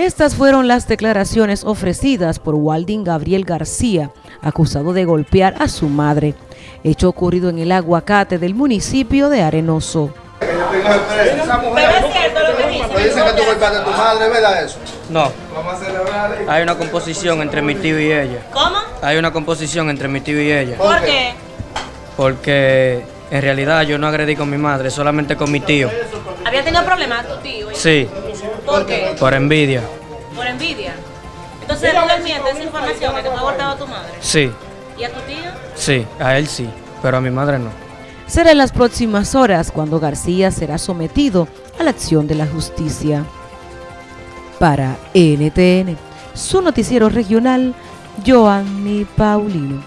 Estas fueron las declaraciones ofrecidas por Walding Gabriel García, acusado de golpear a su madre, hecho ocurrido en el aguacate del municipio de Arenoso. No. Hay una composición entre mi tío y ella. ¿Cómo? Hay una composición entre mi tío y ella. ¿Por qué? Porque en realidad yo no agredí con mi madre, solamente con mi tío. ¿Había tenido problemas tu tío? Sí. ¿Por qué? Por envidia. Por envidia. Entonces, ¿tú le mientes esa información que te fue abortado a tu madre? Sí. ¿Y a tu tío? Sí, a él sí, pero a mi madre no. Será en las próximas horas cuando García será sometido a la acción de la justicia. Para NTN, su noticiero regional, Joanny Paulino.